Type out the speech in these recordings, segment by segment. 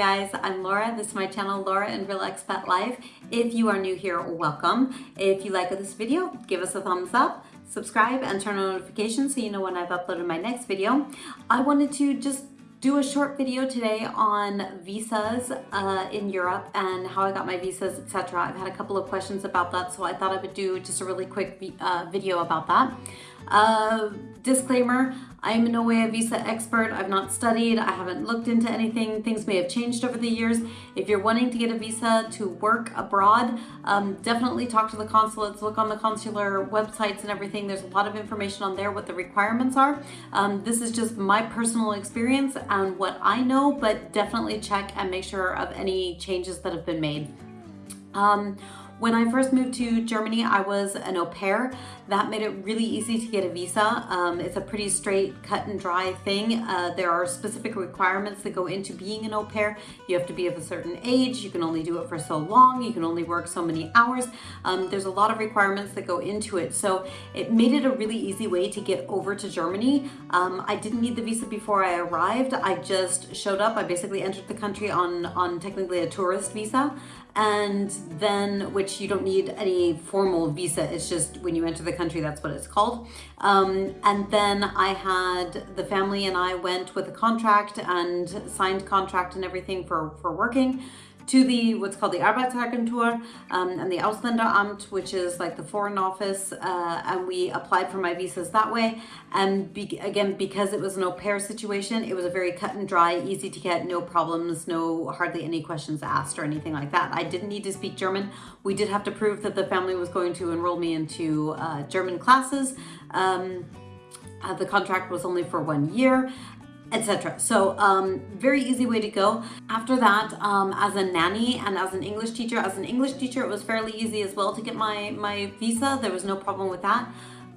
guys, I'm Laura. This is my channel, Laura and Real Expat Life. If you are new here, welcome. If you like this video, give us a thumbs up, subscribe, and turn on notifications so you know when I've uploaded my next video. I wanted to just do a short video today on visas uh, in Europe and how I got my visas, etc. I've had a couple of questions about that, so I thought I would do just a really quick uh, video about that. Uh, disclaimer, I am in no way a visa expert. I've not studied. I haven't looked into anything. Things may have changed over the years. If you're wanting to get a visa to work abroad, um, definitely talk to the consulates, look on the consular websites and everything. There's a lot of information on there what the requirements are. Um, this is just my personal experience and what I know, but definitely check and make sure of any changes that have been made. Um, when I first moved to Germany, I was an au pair. That made it really easy to get a visa. Um, it's a pretty straight, cut and dry thing. Uh, there are specific requirements that go into being an au pair. You have to be of a certain age. You can only do it for so long. You can only work so many hours. Um, there's a lot of requirements that go into it. So it made it a really easy way to get over to Germany. Um, I didn't need the visa before I arrived. I just showed up. I basically entered the country on, on technically a tourist visa and then which you don't need any formal visa it's just when you enter the country that's what it's called. Um, and then I had the family and I went with a contract and signed contract and everything for for working to the what's called the Arbeitsagentur um, and the Ausländeramt, which is like the foreign office, uh, and we applied for my visas that way. And be again, because it was an au pair situation, it was a very cut and dry, easy to get, no problems, no hardly any questions asked or anything like that. I didn't need to speak German. We did have to prove that the family was going to enroll me into uh, German classes. Um, uh, the contract was only for one year etc. So um, very easy way to go. After that, um, as a nanny and as an English teacher, as an English teacher, it was fairly easy as well to get my, my visa. There was no problem with that.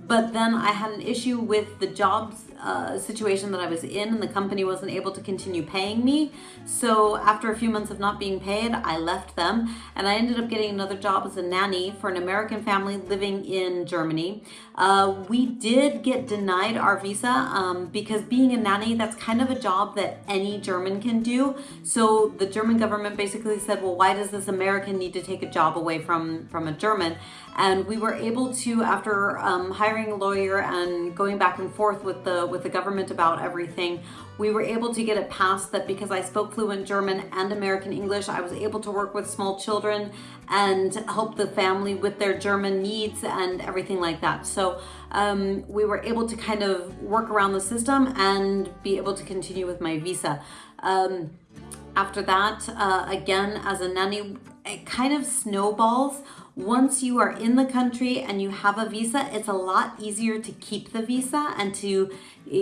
But then I had an issue with the jobs uh, situation that I was in and the company wasn't able to continue paying me. So after a few months of not being paid, I left them and I ended up getting another job as a nanny for an American family living in Germany. Uh, we did get denied our visa um, because being a nanny, that's kind of a job that any German can do. So the German government basically said, well, why does this American need to take a job away from, from a German? And we were able to, after um, hiring a lawyer and going back and forth with the with the government about everything, we were able to get it passed that because I spoke fluent German and American English, I was able to work with small children and help the family with their German needs and everything like that. So um, we were able to kind of work around the system and be able to continue with my visa. Um, after that, uh, again, as a nanny, it kind of snowballs once you are in the country and you have a visa, it's a lot easier to keep the visa and to,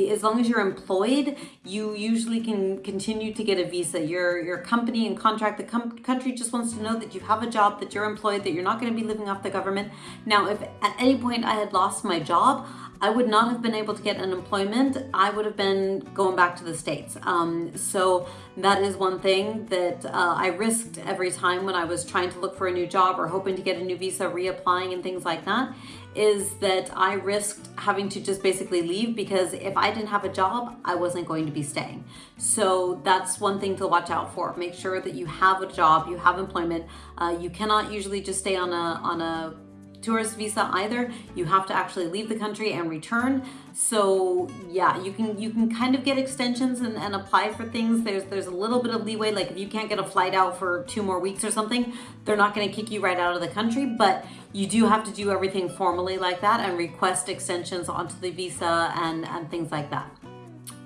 as long as you're employed, you usually can continue to get a visa. Your, your company and contract, the com country just wants to know that you have a job, that you're employed, that you're not gonna be living off the government. Now, if at any point I had lost my job, I would not have been able to get unemployment. I would have been going back to the States. Um, so that is one thing that uh, I risked every time when I was trying to look for a new job or hoping to get a new visa, reapplying and things like that, is that I risked having to just basically leave because if I didn't have a job, I wasn't going to be staying. So that's one thing to watch out for. Make sure that you have a job, you have employment. Uh, you cannot usually just stay on a, on a tourist visa either. You have to actually leave the country and return. So yeah, you can you can kind of get extensions and, and apply for things. There's there's a little bit of leeway. Like if you can't get a flight out for two more weeks or something, they're not going to kick you right out of the country. But you do have to do everything formally like that and request extensions onto the visa and, and things like that.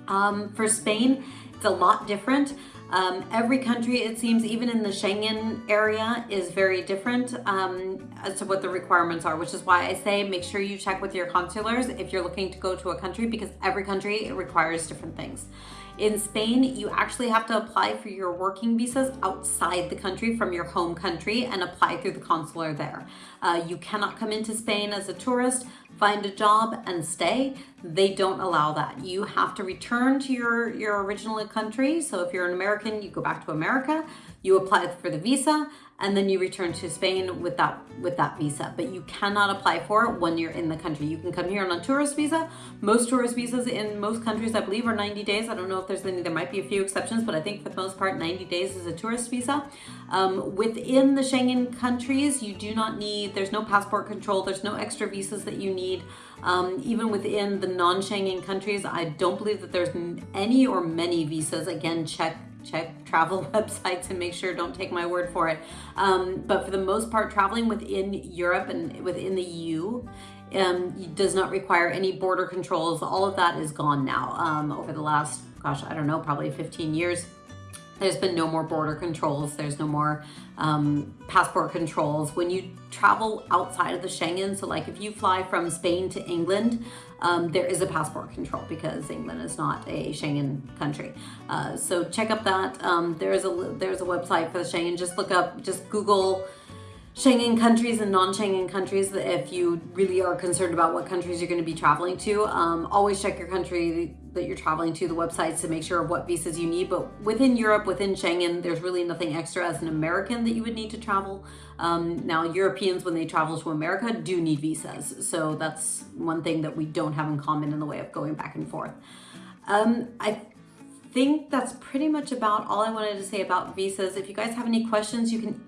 Um, for Spain, it's a lot different. Um, every country, it seems, even in the Schengen area, is very different um, as to what the requirements are, which is why I say make sure you check with your consulars if you're looking to go to a country because every country requires different things. In Spain, you actually have to apply for your working visas outside the country from your home country and apply through the consular there. Uh, you cannot come into Spain as a tourist, find a job and stay. They don't allow that. You have to return to your, your original country. So if you're an American, you go back to America, you apply for the visa, and then you return to Spain with that with that visa. But you cannot apply for it when you're in the country. You can come here on a tourist visa. Most tourist visas in most countries, I believe, are 90 days. I don't know if there's any, there might be a few exceptions, but I think for the most part, 90 days is a tourist visa. Um, within the Schengen countries, you do not need, there's no passport control, there's no extra visas that you need. Um, even within the non-Schengen countries, I don't believe that there's any or many visas. Again, check check travel websites and make sure don't take my word for it. Um, but for the most part traveling within Europe and within the EU um, does not require any border controls. All of that is gone now um, over the last gosh I don't know probably 15 years there's been no more border controls. There's no more um, passport controls. When you travel outside of the Schengen, so like if you fly from Spain to England, um, there is a passport control because England is not a Schengen country. Uh, so check up that. Um, there is a there's a website for the Schengen. Just look up, just Google Schengen countries and non-Schengen countries if you really are concerned about what countries you're going to be traveling to. Um, always check your country that you're traveling to, the websites to make sure of what visas you need. But within Europe, within Schengen, there's really nothing extra as an American that you would need to travel. Um, now, Europeans, when they travel to America, do need visas. So that's one thing that we don't have in common in the way of going back and forth. Um, I think that's pretty much about all I wanted to say about visas. If you guys have any questions, you can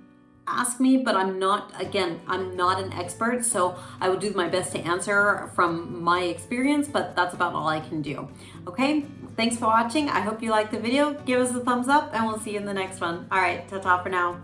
ask me, but I'm not, again, I'm not an expert, so I will do my best to answer from my experience, but that's about all I can do. Okay, thanks for watching. I hope you liked the video. Give us a thumbs up and we'll see you in the next one. All right, ta-ta for now.